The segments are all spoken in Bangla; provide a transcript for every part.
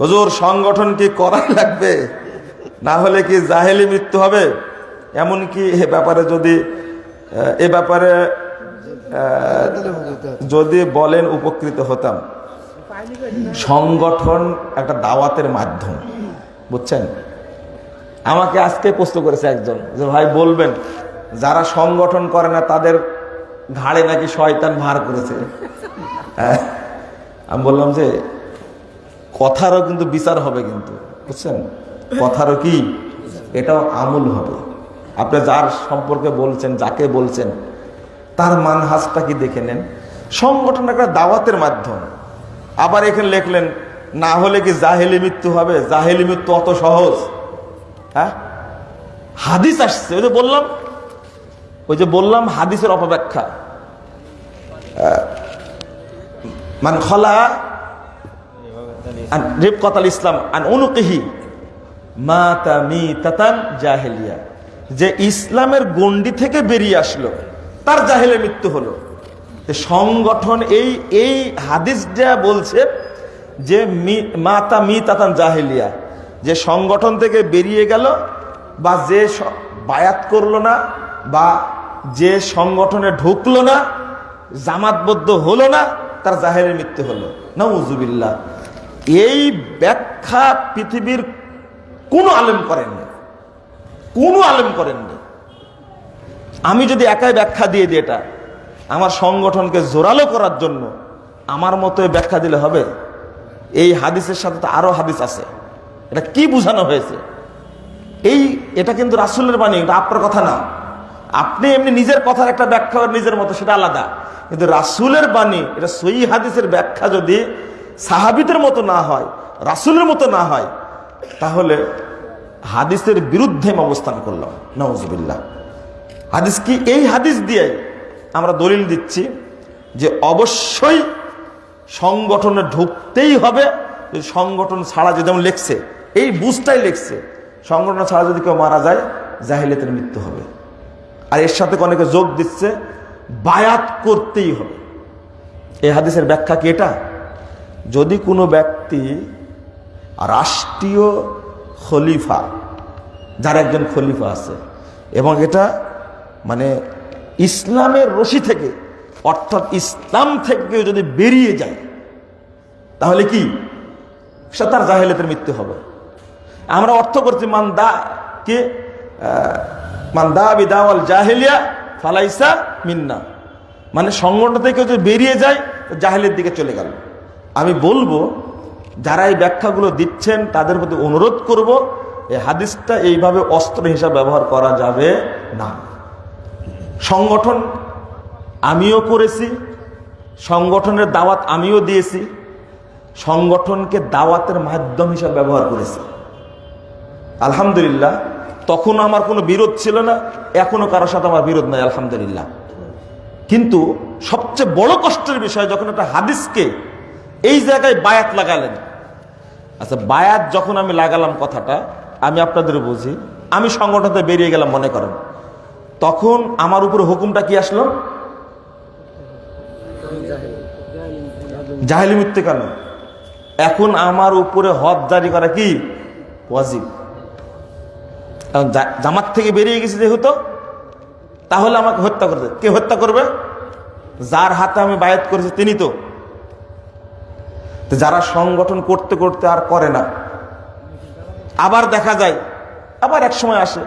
হুজুর, সংগঠন কি করা লাগবে? না হলে কি জাহেলি মৃত্যু হবে? এমনকি এ ব্যাপারে যদি, এ ব্যাপারে যদি বলেন উপকৃত হতাম। সংগঠন একটা দাওয়াতের মাধ্যম, বুঝছেন? আমাকে আজকে প্রশ্ন করেছে একজন যে, ভাই, বলবেন, যারা সংগঠন করে না, তাদের ঘাড়ে নাকি শয়তান ভার করেছে? হ্যাঁ। আমি বললাম যে কথারও কিন্তু বিচার হবে কিন্তু, বুঝছেন? কথারও কি? এটাও আমূল হবে। আপনি যার সম্পর্কে বলছেন, যাকে বলছেন, তার মানহাজটা কি দেখে নেন? সংগঠন একটা দাওয়াতের মাধ্যম। আবার এখানে লিখলেন, না হলে কি জাহেলি মৃত্যু হবে? জাহেলি মৃত্যু অত সহজ। হ্যাঁ? হাদিস আসছে, ওই যে বললাম, ওই যে বললাম হাদিসের অপব্যাখ্যা। মান খলা আন রিবকাত আল ইসলাম আন অনুকিহি মাতা মি তাতান জাহেলিয়া। যে ইসলামের গন্ডি থেকে বেরিয়ে আসলো, তার জাহেলে মৃত্যু হলো। সংগঠন এই এই হাদিস যা বলছে যে মাতা মি তাতান জাহেলিয়া, যে সংগঠন থেকে বেরিয়ে গেল বা যে বায়াত করল না বা যে সংগঠনে ঢুকলো না, জামাতবদ্ধ হলো না, তার জাহেলের মৃত্যু হলো। নজুবিল্লা এই ব্যাখ্যা পৃথিবীর কোনো আলেম করেননি কোনো আলেম করেননি আমি যদি একাই ব্যাখ্যা দিয়ে দিই এটা, আমার সংগঠনকে জোরালো করার জন্য আমার মতো ব্যাখ্যা দিলে হবে? এই হাদিসের সাথে তো আরও হাদিস আছে। এটা কি বোঝানো হয়েছে? এই, এটা কিন্তু রাসুলের বাণী, এটা আপনার কথা না। আপনি এমনি নিজের কথার একটা ব্যাখ্যা, নিজের মতো, সেটা আলাদা। কিন্তু রাসুলের বাণী, এটা সই হাদিসের ব্যাখ্যা যদি সাহাবিদের মতো না হয়, রাসুলের মতো না হয়, তাহলে হাদিসের বিরুদ্ধে অবস্থান করলাম। নওয়াজবিল্লাহ হাদিস কি? এই হাদিস দিয়ে আমরা দলিল দিচ্ছি যে অবশ্যই সংগঠনে ঢুকতেই হবে সংগঠন ছাড়া যদি যেমন লেখছে, এই বুঝটাই লেখছে, সংগঠন ছাড়া যদি কেউ মারা যায়, জাহিলিয়াতের মৃত্যু হবে। আর এর সাথে অনেকে যোগ দিচ্ছে, বায়াত করতেই হবে। এই হাদিসের ব্যাখ্যা কি এটা? যদি কোনো ব্যক্তি রাষ্ট্রীয় খলিফা যার একজন খলিফা আছে এবং এটা মানে ইসলামের রশি থেকে অর্থাৎ ইসলাম থেকে যদি বেরিয়ে যায় তাহলে কি? সে তার জাহেলেতের মৃত্যু হবে। আমরা অর্থ করছি মান দা কে আহ, মান দা বিদাওয়াল জাহেলিয়া ফালাইসা মিন্না। মানে সংগঠন থেকে যদি বেরিয়ে যায় জাহেলের দিকে চলে গেল। আমি বলব, যারা এই ব্যাখ্যাগুলো দিচ্ছেন, তাদের প্রতি অনুরোধ করব, এই হাদিসটা এইভাবে অস্ত্র হিসাবে ব্যবহার করা যাবে না। সংগঠন আমিও করেছি, সংগঠনের দাওয়াত আমিও দিয়েছি, সংগঠনকে দাওয়াতের মাধ্যম হিসাবে ব্যবহার করেছি। আলহামদুলিল্লাহ তখন আমার কোনো বিরোধ ছিল না এখনও কারোর সাথে আমার বিরোধ নাই, আলহামদুলিল্লাহ। কিন্তু সবচেয়ে বড় কষ্টের বিষয়, যখন একটা হাদিসকে এই জায়গায় বায়াত লাগালেন। আচ্ছা বায়াত যখন আমি লাগালাম কথাটা, আমি আপনাদের বুঝি, আমি সংগঠনতে বেরিয়ে গেলাম, মনে করেন। তখন আমার উপরে হুকুমটা কি আসলো? জাহেলি মৃত্যু কেন? এখন আমার উপরে হদ জারি করা কি? ওয়াজিব। জামাত থেকে বেরিয়ে গেছি যেহেতু, তাহলে আমাকে হত্যা করবে কে হত্যা করবে? যার হাতে আমি বায়াত করেছি তিনি তো। যারা সংগঠন করতে করতে আর করে না, আবার দেখা যায়, আবার এক সময় আসে।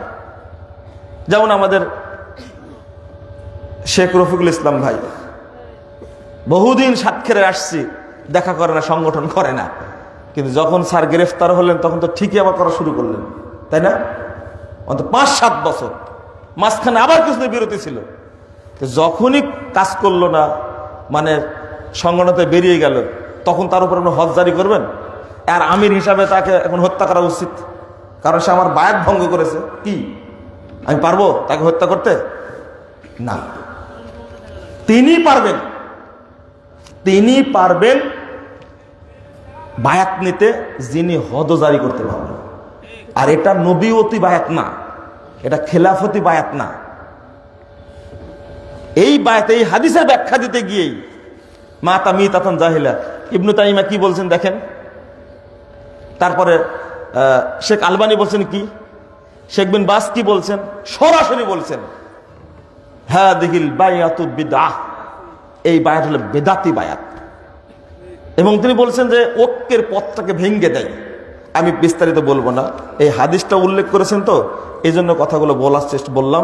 যেমন আমাদের শেখ রফিকুল ইসলাম ভাই, বহুদিন সাতক্ষীরে আসছি, দেখা করে না, সংগঠন করে না। কিন্তু যখন স্যার গ্রেফতার হলেন, তখন তো ঠিকই আবার করা শুরু করলেন, তাই না? অন্তত পাঁচ, সাত বছর। মাঝখানে আবার কিছুদিন বিরতি ছিল। যখনই কাজ করল না মানে সংগঠনতে বেরিয়ে গেল তখন তার উপর হজ জারি করবেন? আর আমির হিসাবে তাকে এখন হত্যা করা উচিত। কারণ সে আমার বায়াত ভঙ্গ করেছে। কি? আমি পারব তাকে হত্যা করতে? না। তিনি পারবেন। তিনি পারবেন বায়াত নিতে যিনি হদ জারি করতে পারবেন। আর এটা নবীয়তি বায়াত না। এটা খেলাফতি বায়াত না। এই বায়াত, এই হাদিসের ব্যাখ্যা দিতে গিয়েই মা তামি তাতন জাহিলা। ইবনু তাইমা কি বলছেন দেখেন? তারপরে শেখ আলবানি বলছেন কি? শেখ বিন বাস কি বলছেন? সরাসরি বলছেন হ্যাঁ দেখিল বায়াতুল বিদা এই বায়াত হলো বেদাতি বায়াত এবং তিনি বলছেন যে, ঐক্যের পথটাকে ভেঙ্গে দেয়। আমি বিস্তারিত বলব না। এই হাদিসটা উল্লেখ করেছেন তো এই জন্য কথাগুলো বলার চেষ্টা বললাম।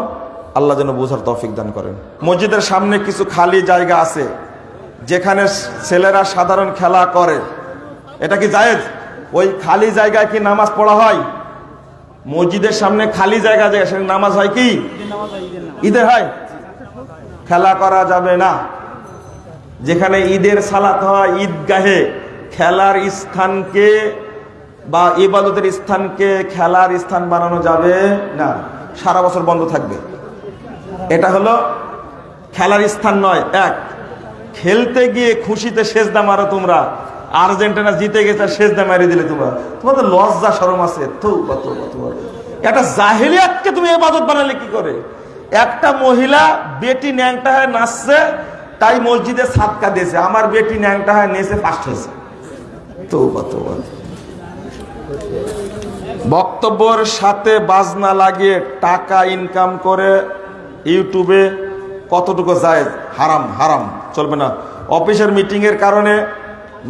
আল্লাহ যেন বোঝার তৌফিক দান করেন। মসজিদের সামনে কিছু খালি জায়গা আছে। যেখানে ছেলেরা সাধারণ খেলা করে। এটা কি জায়েজ? ওই খালি জায়গায় কি নামাজ পড়া হয়? মসজিদের সামনে খালি জায়গা যায় সেখানে নামাজ হয় কি? ঈদের হয়। খেলা করা যাবে না। যেখানে ঈদের সালাত হয় ঈদগাহে, খেলার স্থানকে বা ইবাদতের স্থানকে খেলার স্থান বানানো যাবে না। সারা বছর বন্ধ থাকবে। এটা হলো খেলার স্থান নয়, এক। খেলতে গিয়ে খুশিতে সেজদা মারো তোমরা। আর্জেন্টিনা জিতে গেছে সেজদা মারি দিলে তোমরা। তোমাদের লজ্জা সরম আছে। একটা জাহিলিয়াতকে তুমি ইবাদত বানালে কি করে? একটা মহিলা বেটি ন্যাংটা হয়ে নাচছে, তাই মসজিদে সাতকা দিয়েছে। আমার বেটি ন্যাংটা হয়ে নেচে ফার্স্ট হয়েছে। তৌবা তৌবা। বক্তব্যের সাথে বাজনা লাগিয়ে টাকা ইনকাম করে ইউটিউবে কতটুকু যায় হারাম হারাম। চলবে না। অফিসের মিটিং এর কারণে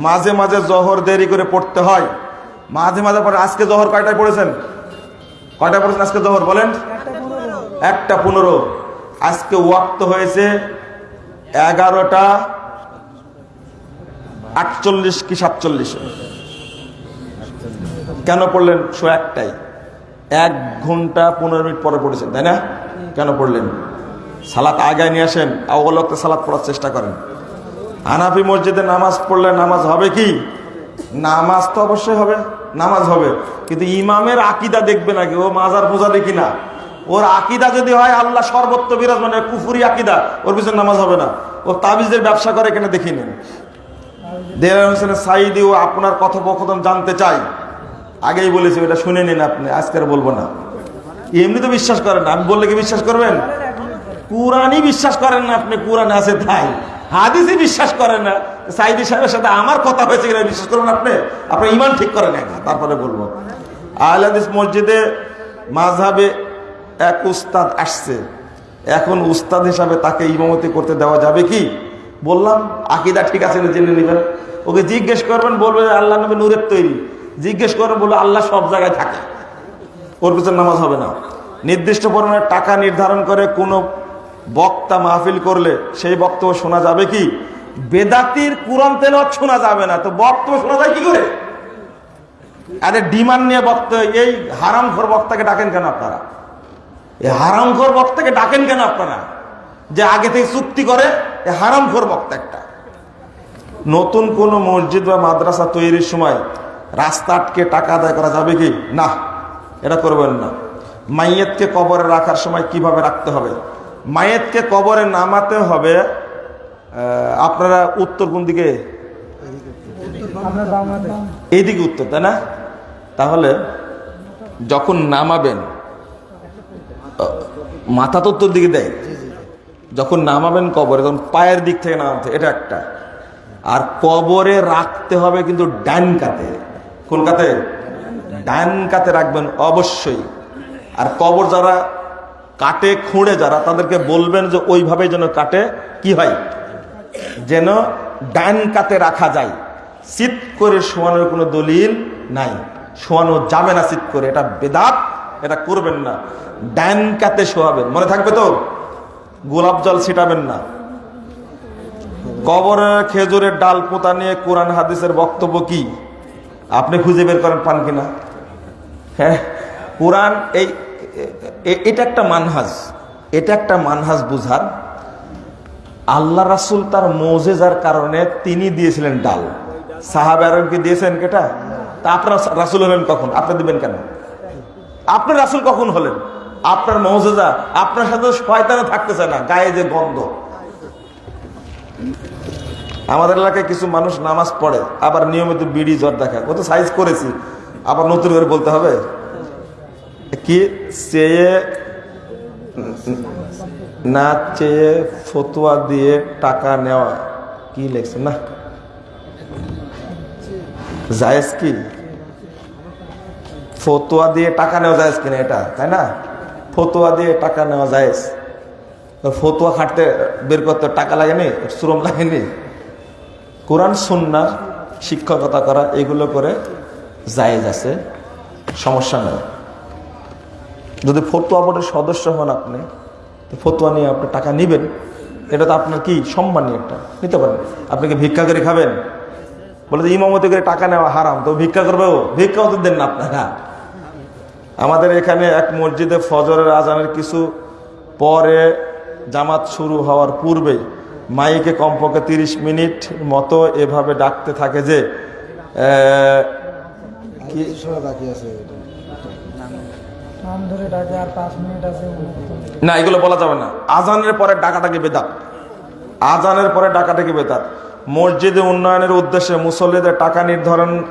মাঝে মাঝে জহর দেরি করে পড়তে হয়। মাঝে মাঝে পড়ে আজকে জহর কয়টায় পড়েছেন? কয়টায় পড়েছেন আজকে জহর বলেন? একটা পনেরো। আজকে ওয়াক্ত হয়েছে এগারোটা আটচল্লিশ কি সাতচল্লিশ? কেন পড়লেন? শো একটাই। এক ঘণ্টা পনেরো মিনিট পরে পড়েছেন, তাই না? কেন পড়লেন? সালাত আগায় নিয়ে আসেন অবলক্তে সালাত পড়ার চেষ্টা করেন। হানাফি মসজিদে নামাজ পড়লে নামাজ হবে কি? নামাজ তো অবশ্যই হবে, নামাজ হবে। কিন্তু ইমামের আকিদা দেখবে নাকি ও মাজার পূজা দেখি না ওর আকিদা যদি হয়, আল্লাহ সর্বত্র বিরাজ মানে কুফুরি আকিদা, ওর পিছনে নামাজ হবে না। ও তাবিজের ব্যবসা করে এখানে দেখি নেন। দেলার হোসেনের সাইদি ও আপনার কথোপকথন জানতে চাই। আগেই বলেছি, ওটা শুনে নিন আপনি, আজকে আর বলব না। এমনি তো বিশ্বাস করেন আমি বললে কি বিশ্বাস করবেন? কোরআনই বিশ্বাস করেন না, আপনি কোরআন আছে তাই। হাদিসই বিশ্বাস করেন না। সাইদি সাহেবের সাথে আমার কথা হয়েছে কিনা বিশ্বাস করবেন আপনি? আপনার ইমান ঠিক করেন না তারপরে বলব। আহলে হাদিস মসজিদে মাঝহাবে এক উস্তাদ আসছে। এখন উস্তাদ হিসাবে তাকে ইমামতি করতে দেওয়া যাবে কি? বললাম, আকিদা ঠিক আছে না জেনে নেবেন? ওকে জিজ্ঞেস করবেন, বলবে আল্লাহ নবী নূরের তৈরি। জিজ্ঞেস করবেন, বলবে আল্লাহ সব জায়গায় থাকে। ওর পিছনে নামাজ হবে না। নির্দিষ্ট পরিমাণে টাকা নির্ধারণ করে কোনো বক্তা মাহফিল করলে সেই বক্তব্য শোনা যাবে কি? বেদাতির কোরআন তেলত শোনা যাবে না। তো বক্তব্য শোনা যায় কি করে? আরে ডিমান্ড নিয়ে বক্তব্য এই হারামখোর বক্তাকে ডাকেন কেন আপনারা? এই হারামখোর বক্তাকে ডাকেন কেন আপনারা? যে আগে থেকে চুক্তি করে, এই হারামখোর বক্তা একটা। নতুন কোন মসজিদ বা মাদ্রাসা তৈরির সময় রাস্তা আটকে টাকা আদায় করা যাবে কি? না, এটা করবেন না। মাইয়েতকে কবরে রাখার সময় কীভাবে রাখতে হবে? মাইয়েতকে কবরে নামাতে হবে আপনারা উত্তর কোন দিকে? এইদিকে উত্তর, তাই না? তাহলে যখন নামাবেন মাথা তো উত্তর দিকে দেয়। যখন নামাবেন কবরে, তখন পায়ের দিক থেকে নামাতে এটা একটা। আর কবরে রাখতে হবে কিন্তু ডান কাতে। কোন কাতে? ডান কাতে রাখবেন অবশ্যই। আর কবর যারা কাটে খুঁড়ে যারা, তাদেরকে বলবেন যে ওইভাবে যেন কাটে। কি হয়? যেন ডান কাতে রাখা যায়। চিত করে শোয়ানোর কোনো দলিল নাই। শোয়ানো যাবে না চিত করে, এটা বেদাত, এটা করবেন না। ডান কাতে শোয়াবেন। মনে থাকবে তো? গোলাপ জল ছিটাবেন না। কবরে খেজুরের ডাল পোতা নিয়ে কোরআন হাদিসের বক্তব্য কি? আপনি খুঁজে বের করেন পান কিনা? হ্যাঁ? কোরআন এই এটা একটা মানহাজ। এটা একটা মানহাজ বুঝার। আল্লাহ রাসুল তার মৌজেজার কারণে তিনি দিয়েছিলেন ডাল। সাহাব আরবকে দিয়েছেন কেটা? তা আপনার রাসুল হলেন কখন? আপনি দিবেন কেন? আপনার রাসুল কখন হলেন? আপনার মৌজেজা, আপনার সাথে শয়তানে থাকতেছে না, গায়ে যে গন্ধ। আমাদের এলাকায় কিছু মানুষ নামাজ পড়ে, আবার নিয়মিত বিড়ি জ্বর দেখায় কত সাইজ করেছি। আবার নতুন করে বলতে হবে? কি চেয়ে, না চেয়ে ফতুয়া দিয়ে টাকা নেওয়া? কি লেখছে? না। জায়েজ কি? ফতুয়া দিয়ে টাকা নেওয়া যায় কিনা এটা? তাই না? ফতুয়া দিয়ে টাকা নেওয়া যায় ফতুয়া খাটতে বের করতে টাকা লাগেনি? শ্রম লাগেনি? কোরআন সুন্না শিক্ষকতা করা, এগুলো করে জায়েজ আছে। সমস্যা নেই। যদি ফতুয়া বোর্ডের সদস্য হন আপনি ফতুয়া নিয়ে আপনি টাকা নেবেন। এটা তো আপনার কি সম্মানী একটা? নিতে পারেন। আপনি কি ভিক্ষা করে খাবেন? বলে যে ইমামতি করে টাকা নেওয়া হারাম, তো ভিক্ষা করবে ও? ভিক্ষাও তো দেন না আপনারা। আমাদের এখানে এক মসজিদে ফজরের আজানের কিছু পরে জামাত শুরু হওয়ার পূর্বে মাইকে কমপক্ষে তিরিশ মিনিট মতো এভাবে ডাকতে থাকে যে না, এগুলো বলা যাবে না। আজানের পরে ডাকাটাকে বেদাত। আজানের পরে ডাকাটাকে বেদাত। মসজিদে উন্নয়নের উদ্দেশ্যে মুসল্লিদের টাকা নির্ধারণ,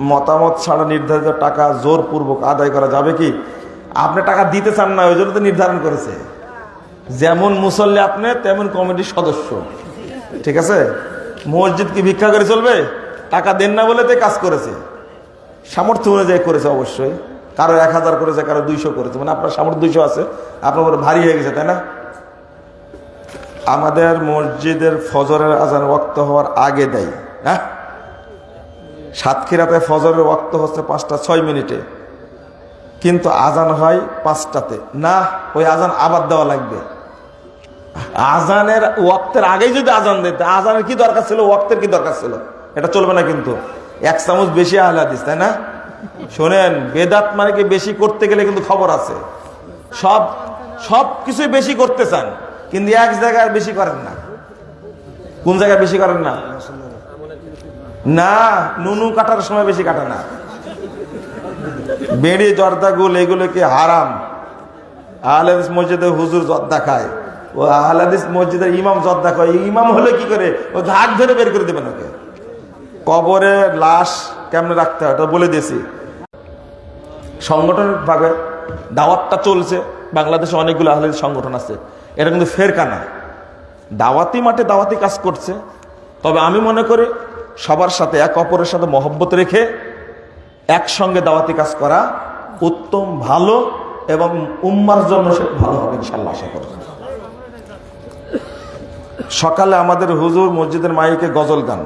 মতামত ছাড়া নির্ধারিত টাকা জোরপূর্বক আদায় করা যাবে কি? আপনি টাকা দিতে চান না, ওই জন্য তো নির্ধারণ করেছে। যেমন মুসল্লি আপনি, তেমন কমিটির সদস্য। ঠিক আছে? মসজিদ কি ভিক্ষা করে চলবে? টাকা দেন না বলে তো কাজ করেছে। সামর্থ্য অনুযায়ী করেছে অবশ্যই। কারও এক হাজার করেছে, কারও দুইশো করেছে। মানে আপনার সামর্থ্য দুইশো আছে, আপনার ভারী হয়ে গেছে, তাই না? আমাদের মসজিদের ফজরের আজান ওয়াক্ত হওয়ার আগে দেয় হ্যাঁ? সাতক্ষীরাতে ফজরের ওয়াক্ত হচ্ছে পাঁচটা, ছয় মিনিটে। কিন্তু আজান হয় পাঁচটাতে। না, ওই আজান আবার দেওয়া লাগবে। আজানের ওয়াক্তের আগেই যদি আজান দিতে আজানের কি দরকার ছিল? ওয়াক্তের কি দরকার ছিল? এটা চলবে না কিন্তু। এক চামচ বেশি আহলা দিস তাই না? শোনেন, বেদাত মানে কি বেশি করতে গেলে কিন্তু খবর আছে। সব সব কিছুই বেশি করতে চান, কিন্তু এক জায়গায় বেশি করেন না। কোন জায়গায় বেশি করেন না? না, নুনু কাটার সময় বেশি কাটে না। বেড়ি, জর্দা, গুল, এগুলো কি হারাম? আহলাদিস মসজিদে হুজুর জর্দা খায়। ও আহলাদিস মসজিদের ইমাম জর্দা খায়। ইমাম হলে কি করে? ও ঘাট ধরে বের করে দেবেন ওকে। কবরে লাশ কেমনে রাখতে হয়, ওটা বলে দিয়েছি। সংগঠনিক ভাবে দাওয়াতটা চলছে, বাংলাদেশে অনেকগুলো আহলাদিস সংগঠন আছে। এটা কিন্তু ফেরকানা। দাওয়াতি মাঠে দাওয়াতি কাজ করছে, তবে আমি মনে করি সবার সাথে এক অপরের সাথে মহব্বত রেখে একসঙ্গে দাওয়াতি কাজ করা উত্তম, ভালো এবং উম্মার জন্য সে ভালো হবে ইনশাল্লাহ আশা করি। সকালে আমাদের হুজুর মসজিদের মাইকে গজল গান।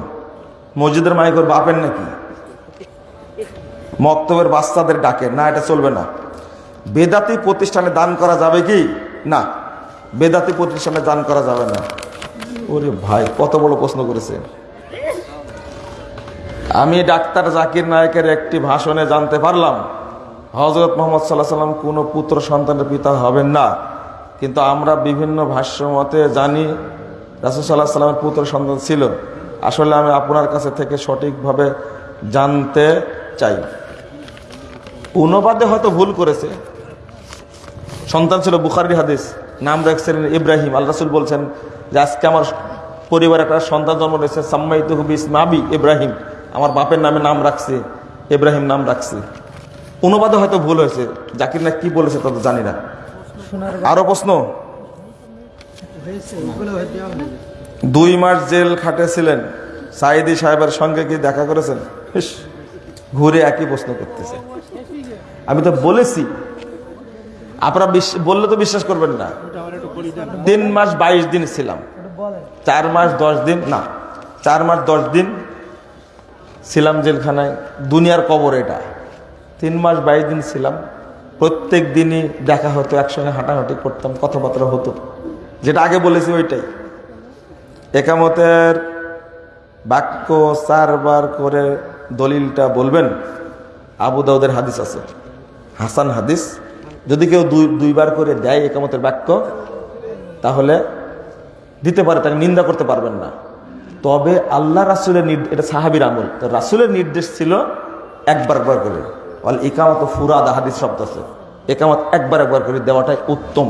মসজিদের মাইক ওর বাপের নাকি? মক্তবের বাচ্চাদের ডাকে। না, এটা চলবে না। বেদাতি প্রতিষ্ঠানে দান করা যাবে কি? না। বেদাতি প্রতিষ্ঠানে দান করা যাবে না। ওরে ভাই, কত বড় প্রশ্ন করেছে। আমি ডাক্তার জাকির নায়কের একটি ভাষণে জানতে পারলাম হজরত মোহাম্মদ সাল্লাহ সাল্লাম কোনো পুত্র সন্তানের পিতা হবেন না। কিন্তু আমরা বিভিন্ন ভাষ্য মতে জানি, রাসুল সাল্লাহ সাল্লামের পুত্র সন্তান ছিল। আসলে আমি আপনার কাছে থেকে সঠিকভাবে জানতে চাই। অনুবাদে হয়তো ভুল করেছে। সন্তান ছিল বুখারি হাদিস, নাম রাখছিলেন ইব্রাহিম। আল রাসুল বলছেন যে, আজকে আমার পরিবারে একটা সন্তান জন্ম রয়েছে সাম্মাইত ইসমাবি ইব্রাহিম। আমার বাপের নামে নাম রাখছে, ইব্রাহিম নাম রাখছে। অনুবাদে হয়তো ভুল হয়েছে। জাকির না কি বলেছে তত জানি না। শোনার আরও প্রশ্ন? দুই মাস জেল খাটেছিলেন। সাইদি সাহেবের সঙ্গে কি দেখা করেছেন? ঘুরে একই প্রশ্ন করতেছে। আমি তো বলেছি। আপনারা বললে তো বিশ্বাস করবেন না। তিন মাস বাইশ দিন ছিলাম। চার মাস দশ দিন না, চার মাস দশ দিন ছিলাম জেলখানায়। দুনিয়ার কবর এটা। তিন মাস বাইশ দিন ছিলাম। প্রত্যেক দিনই দেখা হতো, একসঙ্গে হাঁটাহাঁটি করতাম, কথাবার্তা হতো। যেটা আগে বলেছি ওইটাই। একামতের বাক্য চারবার করে দলিলটা বলবেন। আবু দাউদের হাদিস আছে। হাসান হাদিস, যদি কেউ দুই, দুইবার করে দেয় একামতের বাক্য, তাহলে দিতে পারে, তাকে নিন্দা করতে পারবেন না। তবে আল্লাহ রাসুলের এটা সাহাবির আমল। তো রাসুলের নির্দেশ ছিল একবার একবার করে। অল একামত ফুরাদ, হাদিস শব্দ আছে। একামত একবার একবার করে দেওয়াটাই উত্তম।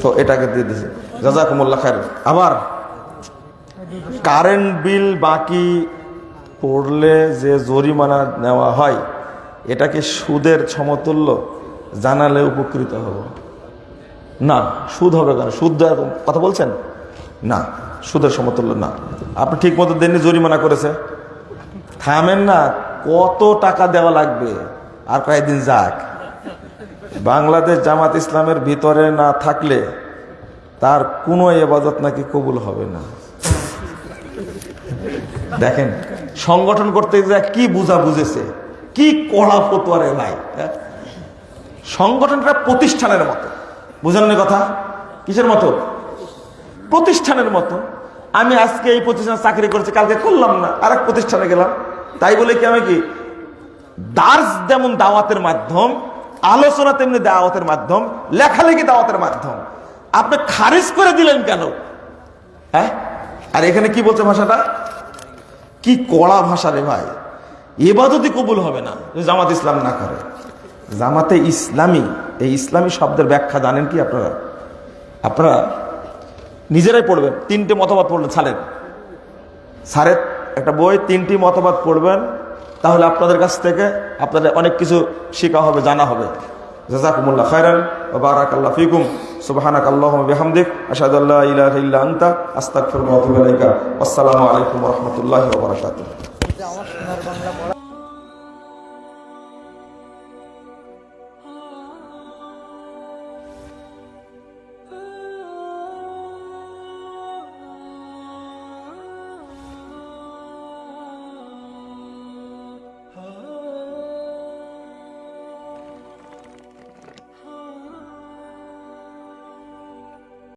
তো এটাকে দিয়ে দিয়েছে জাজাকুমুল্লাহ খায়ের আবার কারেন্ট বিল বাকি পড়লে যে জরিমানা নেওয়া হয়, এটাকে সুদের সমতুল্য জানালে উপকৃত হব। না, সুদ হবে কেন? সুদ দেওয়ার কথা বলছেন? না, সুদের সমতুল্য না। আপনি ঠিক মতো দেননি জরিমানা করেছে। থামেন না, কত টাকা দেওয়া লাগবে? আর কয়েকদিন যাক। বাংলাদেশ জামাত ইসলামের ভিতরে না থাকলে তার কোনো এবাদত নাকি কবুল হবে না। দেখেন সংগঠন করতে যা কি বুঝা বুঝেছে? কি কড়া ফতুয়ারে ভাই হ্যাঁ? সংগঠনটা প্রতিষ্ঠানের মতো। বুঝলেন কথা? কিসের মতো? প্রতিষ্ঠানের মতো। আমি আজকে এই প্রতিষ্ঠানে চাকরি করেছি, কালকে করলাম না, আরেক প্রতিষ্ঠানে গেলাম। তাই বলে কি আমি কি? দার্স যেমন দাওয়াতের মাধ্যম, আলোচনা তেমনি দাওয়াতের মাধ্যম, লেখালেখি দাওয়াতের মাধ্যম। আপনি খারিজ করে দিলেন কেন? হ্যাঁ? আর এখানে কি বলছে ভাষাটা? কি কড়া ভাষা রে ভাই? এবাদতই কবুল হবে না জামাত ইসলাম না করে। জামাতে ইসলামী, এই ইসলামী শব্দের ব্যাখ্যা জানেন কি আপনারা? আপনারা নিজেরাই পড়বেন, তিনটে মতবাদ পড়লেন ছাড়েন। স্যারের একটা বই, তিনটি মতবাদ পড়বেন, তাহলে আপনাদের কাছ থেকে আপনাদের অনেক কিছু শেখা হবে, জানা হবে। জাজাকুমুল্লাহ খায়রান ওয়া বারাকাল্লাহ ফিকুম। সুবহানাক আল্লাহুম্মা বিহামদিক আল্লা ইলাহা ইল্লা আনতা ইলাইকা। আসসালামু আলাইকুম রাহমাতুল্লাহি বারাকাতুহু।